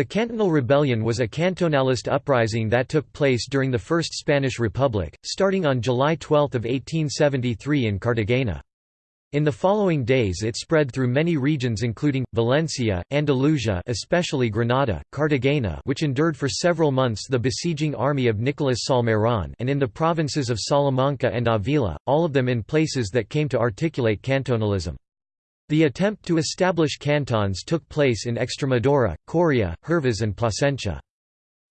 The Cantonal Rebellion was a cantonalist uprising that took place during the First Spanish Republic, starting on July 12, 1873 in Cartagena. In the following days it spread through many regions including, Valencia, Andalusia especially Granada, Cartagena which endured for several months the besieging army of Nicolas Salmeron and in the provinces of Salamanca and Avila, all of them in places that came to articulate cantonalism. The attempt to establish cantons took place in Extremadura, Coria, Hervas and Plasencia.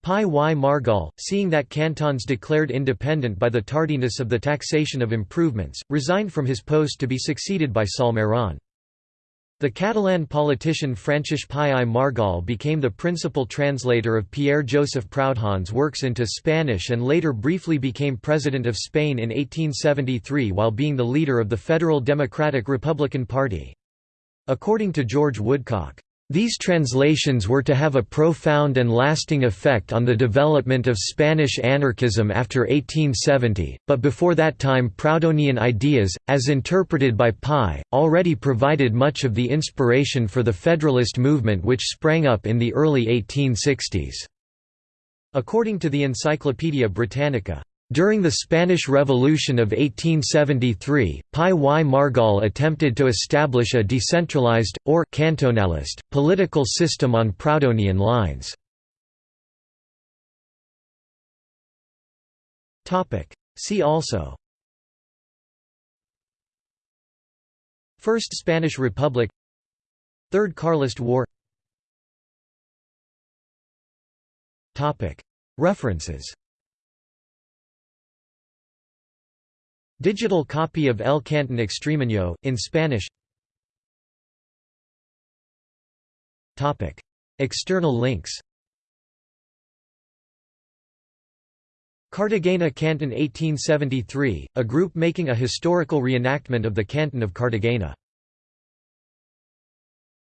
Pi y Margall, seeing that cantons declared independent by the tardiness of the taxation of improvements, resigned from his post to be succeeded by Salmeron. The Catalan politician Francesc Pi i Margall became the principal translator of Pierre-Joseph Proudhon's works into Spanish and later briefly became President of Spain in 1873 while being the leader of the Federal Democratic Republican Party. According to George Woodcock, these translations were to have a profound and lasting effect on the development of Spanish anarchism after 1870, but before that time Proudhonian ideas, as interpreted by Pi, already provided much of the inspiration for the Federalist movement which sprang up in the early 1860s. According to the Encyclopaedia Britannica, during the Spanish Revolution of 1873, Pi y Margall attempted to establish a decentralized, or cantonalist, political system on Proudhonian lines. See also First Spanish Republic Third Carlist War References Digital copy of El Canton Extremeño, in Spanish. External links. Cartagena Canton 1873, a group making a historical reenactment of the Canton of Cartagena